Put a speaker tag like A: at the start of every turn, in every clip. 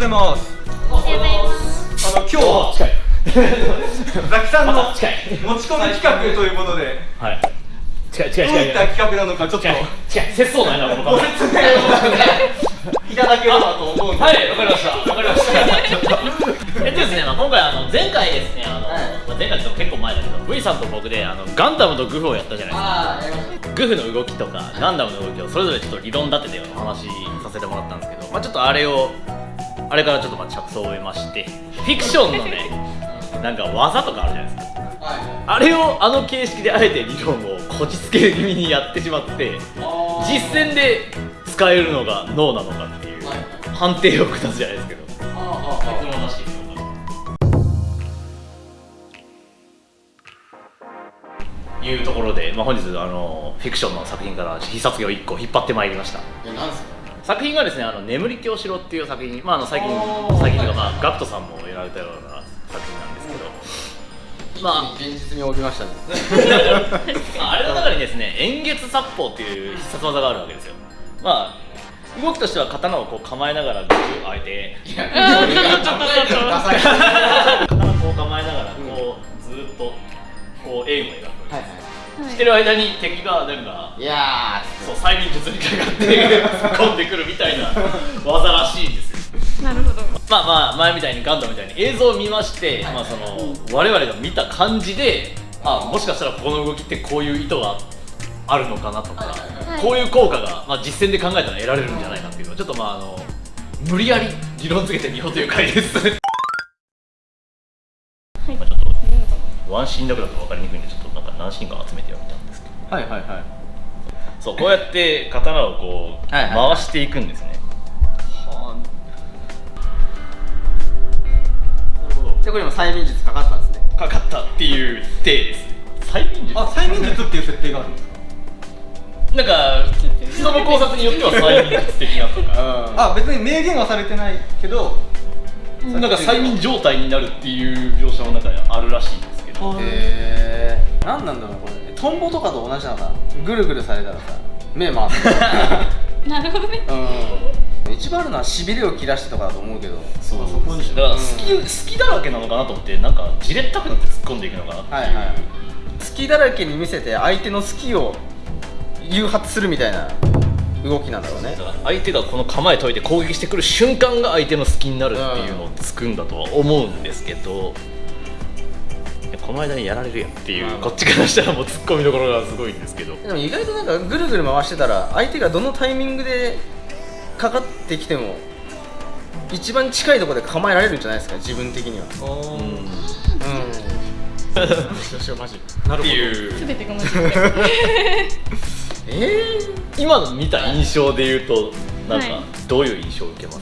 A: ございます
B: おはようございます。
A: あの今日
C: 近い
A: ザキさんの持ち込み企画ということで
C: はい。近い近い
A: どう
C: 近い
A: いった企画なのかちょっと。
C: 近い近い節操ないなこの
A: ご説明をいただければと思うんで
C: はいわかりました。わかりました。えっとですね、まあ、今回あの前回ですねあの、
D: はい。
C: まあ、前回って結構前だけど V さんと僕であのガンダムとグフをやったじゃないですか。グフの動きとかガンダムの動きをそれぞれちょっと理論立ててお話しさせてもらったんですけど、まあ、ちょっとあれをあれからちょっとまあ着想を得ましてフィクションのねなんか技とかあるじゃないですか。
D: はい。
C: あれをあの形式であえて理論をこじつけ気味にやってしまって実践で使えるのが脳なのかっていう
D: はい。
C: 判定を下すじゃないですけど。いうところで、まあ、本日あのフィクションの作品から必殺技を1個引っ張ってまいりました。
D: えなんすか？
C: 作品がですね「あの眠り京城」っていう作品、まあ、あの最近最近とか、
D: はい
C: まあ、ガクトさんもやられたような作品なんですけど。まあ
D: 現実味を帯びましたね。
C: ま ああれの中にですね円月殺法っていう必殺技があるわけですよ。まあ動きとしては刀をこう構えながらグーあえて。
D: いやそれがちょっとダサい。は
C: 刀をこう構えながらこうずーっとこうエイムを描く、
D: いは
C: してる間に敵がなんか
D: いいや
C: そう催眠術にかかって突っ込んでくるみたいな 技らしいんですよ。
B: なるほど。
C: まあまあ前みたいにガンダムみたいに映像を見まして、まあその我々が見た感じであもしかしたらここの動きってこういう意図があるのかなとか、
B: はい。
C: こういう効果が、まあ、実践で考えたら得られるんじゃないかっていうのをちょっとまああの無理やり理論付けてみようという回です、ワンシーンだけだと分かりにくいんでちょっとなんか何シーンか集めてみたんですけど
D: はいはいはい。
C: そうこうやって刀をこう、回していくんですね。
D: でこれ今催眠術かかったんですね。
C: かかったっていう体です。催眠術？
A: あ催眠術っていう設定があるんですか？
C: なんか人の考察によっては催眠術的なとか。
D: あ
A: あ別に明言はされてないけど
C: なんか催眠状態になるっていう描写の中にあるらしいんです
D: へえ何なんだろうこれ。トンボとかと同じなのかな。ぐるぐるされたらさ目回す
B: なるほどね。
D: うん。一番あるのはしびれを切らしてとかだと思うけど。
C: そう。そこにだから好き,、好きだらけなのかなと思ってなんかじれったくなって突っ込んでいくのかな。っていう、
D: はいはい。好きだらけに見せて相手の好きを誘発するみたいな動きなんだろうね。
C: だから相手がこの構え解いて攻撃してくる瞬間が相手の好きになるっていうのをつくんだとは思うんですけど、いやこの間にやられるやんっていう、こっちからしたらもう突っ込みどころがすごいんですけど。
D: でも意外となんかぐるぐる回してたら相手がどのタイミングでかかってきても一番近いところで構えられるんじゃないですか自分的には。
C: うん。
D: うん。よしよマジ
A: なるほど
C: っていう。
B: 全てが間違って
D: え
C: 今の見た印象で言うとなんか
B: はい
C: どういう印象を受けます、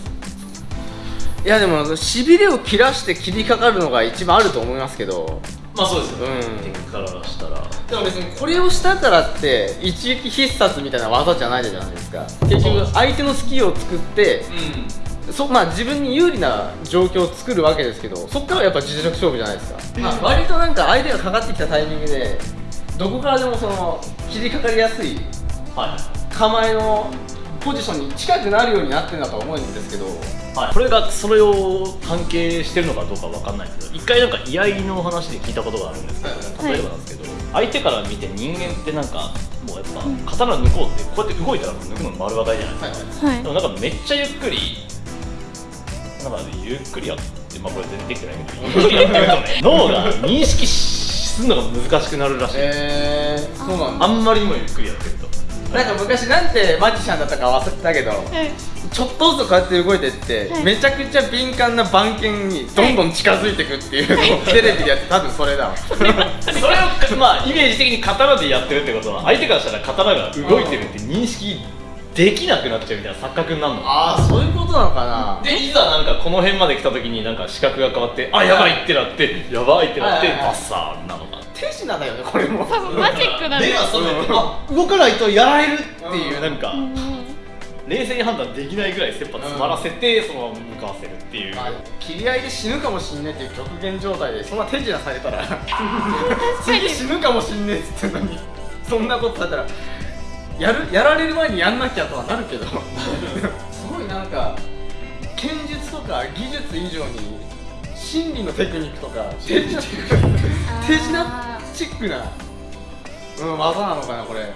D: ー、い。やでもしびれを切らして切りかかるのが一番あると思いますけど
C: まあそうですよ
D: ね。
C: 敵からしたら。
D: でも別にこれをしたからって一撃必殺みたいな技じゃないじゃないですか。結局相手のスキルを作ってそまあ自分に有利な状況を作るわけですけどそっからやっぱ実力勝負じゃないですか、まあ、割となんか相手がかかってきたタイミングでどこからでもその切りかかりやすい。構えのポジションに近くなるようになってるんだとは思うんですけど。
C: はい、これがそれを関係してるのかどうかわかんないですけど一回なんか居合の話で聞いたことがあるんですけど、
B: はい
C: 例えばなんですけど、相手から見て人間ってなんかもうやっぱ刀抜こうってこうやって動いたら抜くの丸分かりじゃないですか、
D: はい
B: はい。
C: でもなんかめっちゃゆっくりなんかゆっくりやってまあこれ全然できてないけどゆっくりやってるとね 脳が認識するのが難しくなるらしい、
D: えー、そうなん
C: あんまりにもゆっくりやってると
D: なんか昔なんてマジシャンだったか忘れたけど
B: はい。
D: ちょっとずつこうやって動いてって、
B: はい。
D: めちゃくちゃ敏感な番犬にどんどん近づいていくっていうのをテレビでやって多分それだわ。
C: それをまあイメージ的に刀でやってるってことは相手からしたら刀が動いてるって認識できなくなっちゃうみたいな錯覚になるの。
D: ああそういうことなのかな。
C: でいざなんかこの辺まで来た時になんか視覚が変わってあやばいってなってやばいってなってバッサーなのか
D: 手品だよねこれも。
B: 多分マジックなんで
C: 目が覚めてあ動かないとやられるっていう
D: うん。
C: なんか。
B: うん。
C: 冷静に判断できないぐらい切羽詰まらせてそのまま向かわせるっていう。
D: まあ切り合いで死ぬかもしんねえっていう極限状態でそんな手品されたら。
B: 確か
D: 次
B: に。
D: 死ぬかもしんねえっつってんのに。そんなことされたらやるやられる前にやんなきゃとはなるけど。すごいなんか剣術とかか技術以上に心理のテクニックとか手品手品チックな、うん、技なのかなこれ。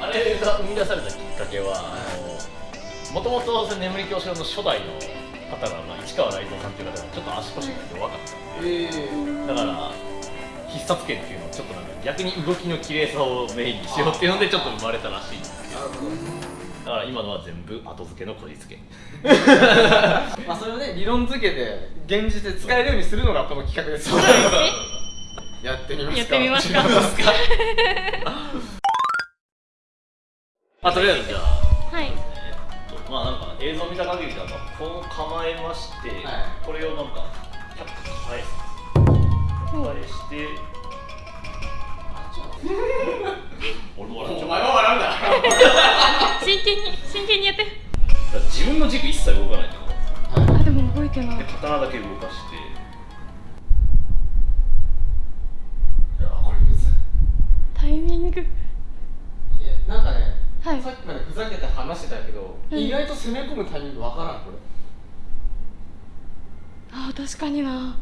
C: あれが生み出されたきっかけはもともと眠り教師の初代の方が、まあ、市川雷蔵さんっていう方がちょっと足腰が弱かった
D: ええ
C: だから必殺剣っていうのをちょっとなんか逆に動きの綺麗さをメインにしようっていうのでちょっと生まれたらしいんですけど。だから今のは全部後付けのこじつけ。
D: まあそれをね理論付けて現実で使えるようにするのがこの企画ですよ やってみますか。
B: やってみますか。
C: ま あとりあえずじゃあ。
B: はい。
C: えっとまあなんか映像見た限りだとこう構えまして、
D: はい。
C: これをなんかキャッと返す返して俺も笑っちゃう
D: お前は笑うな。
B: 真剣に真剣にやって。
C: 自分の軸一切動かないってこと
B: あでも動いてない。
C: で刀だけ動かしていやこれむずい
B: タイミング
D: いやなんかね、
B: はい
D: さっきまでふざけて話してたけど、
B: うん。
D: 意外と攻め込むタイミングわからんこれ。
B: あ確かにな。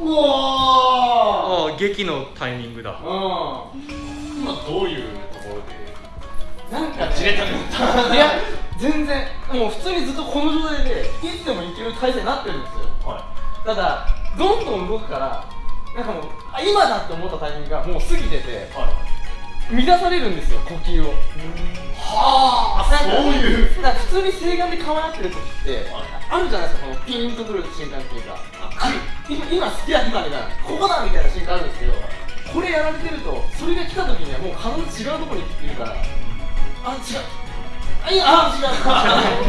D: うわ
A: ああ劇のタイミングだ。
D: う
C: 今どういうところで？
D: んなんかね
C: じれたくなった
D: いや全然。もう普通にずっとこの状態でいつでもいける体勢になってるんですよ。
C: は
D: ただどんどん動くからなんかもうあ今だって思ったタイミングがもう過ぎてて
C: いはい。
D: 乱されるんですよ呼吸を。
C: はあそういう。
D: だから普通に正眼で構えてる時って
C: はい。
D: あるじゃないですかこのピンとくる瞬間っていうかあ今今好きだ今みたいな。ここだみたいな瞬間あるんですけどこれやられてるとそれが来た時にはもう体違うところにいるから。あ違う。あいやあ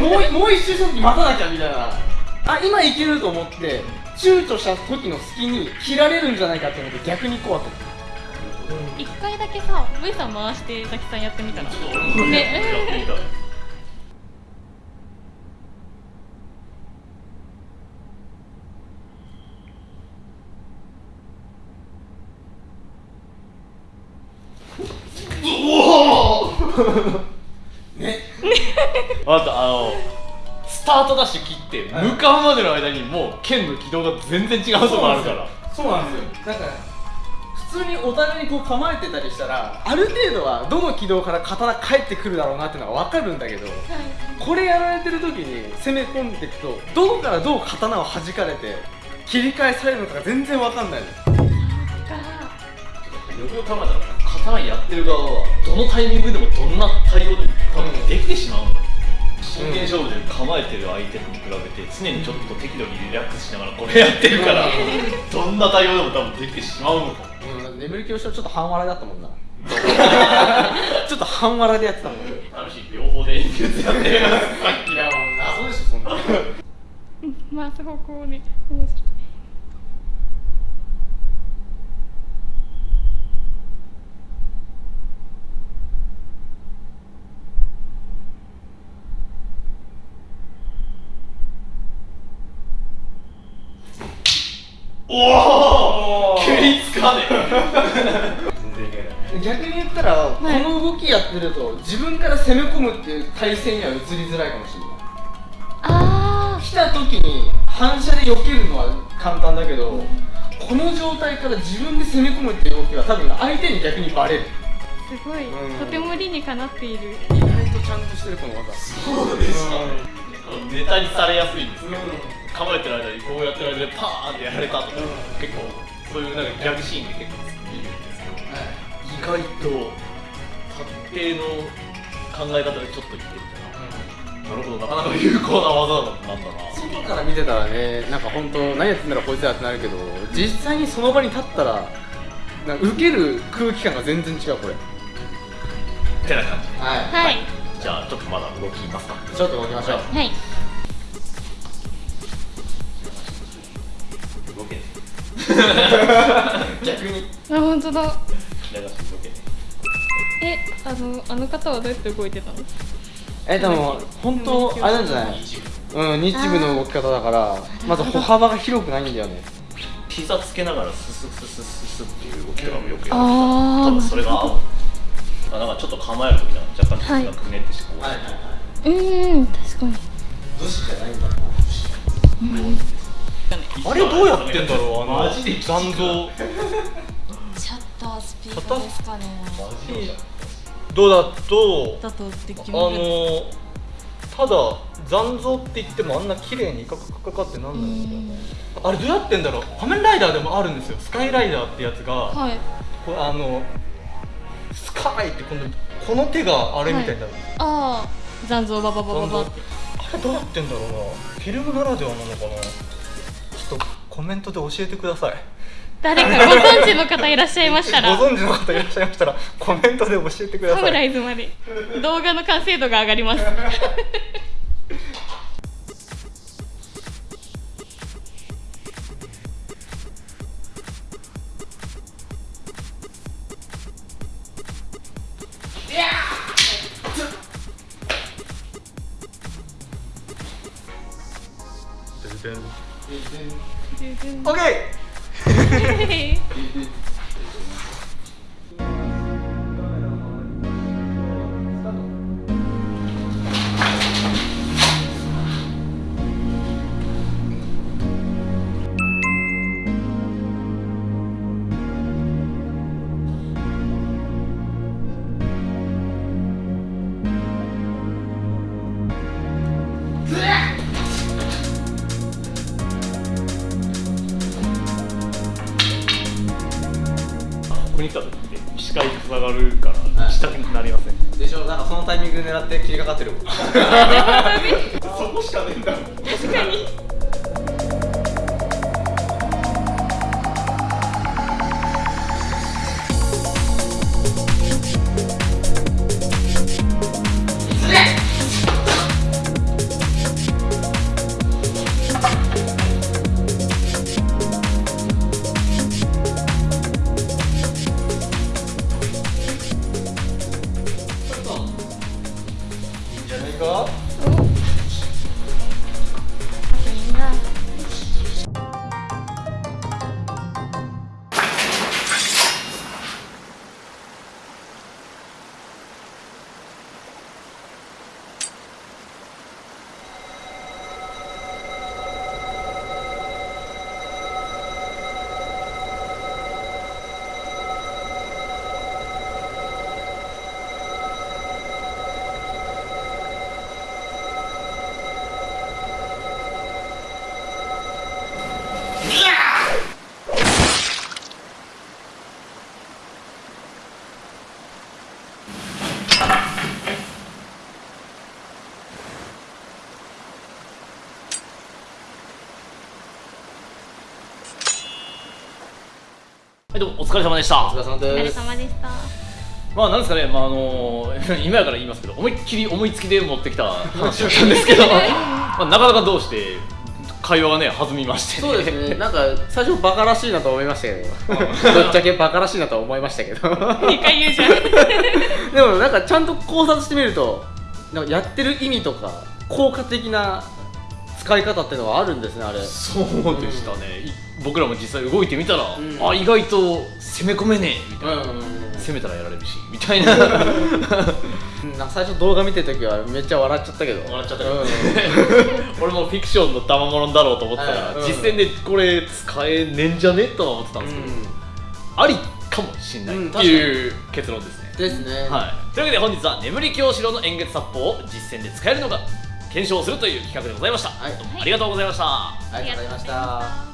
D: 違う。もういもう一周した時待たなきゃみたいな。あ今いけると思って躊躇した時の隙に切られるんじゃないかって思って逆に怖くて。
B: 一回だけさ V さん回してザキさんやってみたら。
D: ね
C: あとあのスタートダッシュ切って
D: はい
C: 向かうまでの間にもう剣の軌道が全然違うとこあるから。
D: そうなんですよ。なんか普通にお互いにこう構えてたりしたらある程度はどの軌道から刀返ってくるだろうなっていうのは分かるんだけどこれやられてる時に攻め込んでいくとどこからどう刀を弾かれて切り返されるのかが全然分かんないの。
C: よくよく考えたら刀やってる側はどのタイミングでもどんな対応でも多分できてしまうん真剣勝負で構えてる相手に比べて常にちょっと適度にリラックスしながらこれやってるからどんな対応でも多分できてしまうのか。も
D: うん眠り教師はちょっと半笑いだったもんな。ちょっと半笑いでやってたもん。
C: 楽しい両方で演術やってる。さっき
D: いやもう謎でしょそんな。
B: 回す方向に面白い
C: おお食いつかねえ。全然いけない
D: 逆に言ったら、
B: い。
D: この動きやってると自分から攻め込むっていう体勢には移りづらいかもしれない。
B: あ
D: 来た時に反射で避けるのは簡単だけど、この状態から自分で攻め込むっていう動きは多分相手に逆にバレる。
B: ーすごい。
D: うん。
B: とても理にかなっている。
D: 意外とちゃんとしてるこの技。
C: そうですかネタにされやすいんですよ構えてる間にこうやってる間にパーンってやられたとか、結構そういうなんかギャグシーンで結構見るんですけど意外と達定の考え方でちょっと言ってるから、なるほどなかなか有効な技なんだな
D: 外から見てたらねなんか本当何やってんだろうこいつらってなるけど実際にその場に立ったらなんか受ける空気感が全然違うこれ。
C: ってな感じ
D: は
B: はい
C: じゃあちょっとまだ動きますか。
D: ちょっと動きましょう。
B: はい。
C: 動け。ね
D: 逆に。
B: あ本当だ。えあのあの方はどうやって動いてたの？
D: えでも本当あれなんじゃない？うん日部の動き方だからまず歩幅が広くないんだよね。
C: 膝つけながらススススススっていう動きとかもよくやる。
B: あー
C: 多分それが合う。あなんかちょっと構える時なんか若干膝がくねってしてこう、
D: はいはいは
B: うーん確かに。
D: い武士じゃないん。だ
A: あれどうやってんだろうあの
C: マジで
A: 残像
B: シャッタースピードですかね。
A: どうだとあのただ残像って言ってもあんな綺麗にカカカカカってなんないんだよねあれどうやってんだろう仮面ライダーでもあるんですよスカイライダーってやつが、
B: はい
A: これあのスカイって今度この手があれみたいになる、
B: ああ残像バババババ
A: あれどうやってんだろうな。フィルムならではなのかな。ちょっとコメントで教えてください。
B: 誰かご存知の方いらっしゃいましたら。
A: ご存知の方いらっしゃいましたらコメントで教えてくだ
B: サムラ
A: さい
B: イズまで。動画の完成度が上がります
C: Okay. から下になりません、
D: でしょ？なんかそのタイミング狙って切りかかってるもん。
C: そこしかねえんだ
B: 確かに
C: はいどうもお疲れ様でした。
D: お疲れ様
B: お疲れ
D: です
B: 様でした。
C: まあなんですかね、まああの 今やから言いますけど思いっきり思いつきで持ってきた話だったんですけど、まあ、なかなかどうして会話がね弾みまして、
D: そうですね。なんか最初バカらしいなと思いましたけど。ぶっちゃけバカらしいなと思いましたけど。
B: 2回言うじゃん。
D: でもなんかちゃんと考察してみるとなんかやってる意味とか効果的な使い方っていうのはあるんですねあれ。
C: そうでしたね、い僕らも実際動いてみたら、
D: ん。
C: あ意外と攻め込めねえ。みたいな、攻めたらやられるし。みたいな。
D: 最初動画見てる時はめっちゃ笑っちゃったけど。
C: っちゃったけど、
D: うん。
C: 俺もフィクションの賜物だろうと思ってたら、
D: うん。
C: 実践でこれ使えねえんじゃねとは思ってたんですけど、ありかもしんないっていう結論ですね、
D: ですね。
C: はい、というわけで本日は眠り京城の円月殺法を実践で使えるのか検証するという企画でございました、
D: はい。
C: ありがとうございました、
D: ありがとうございました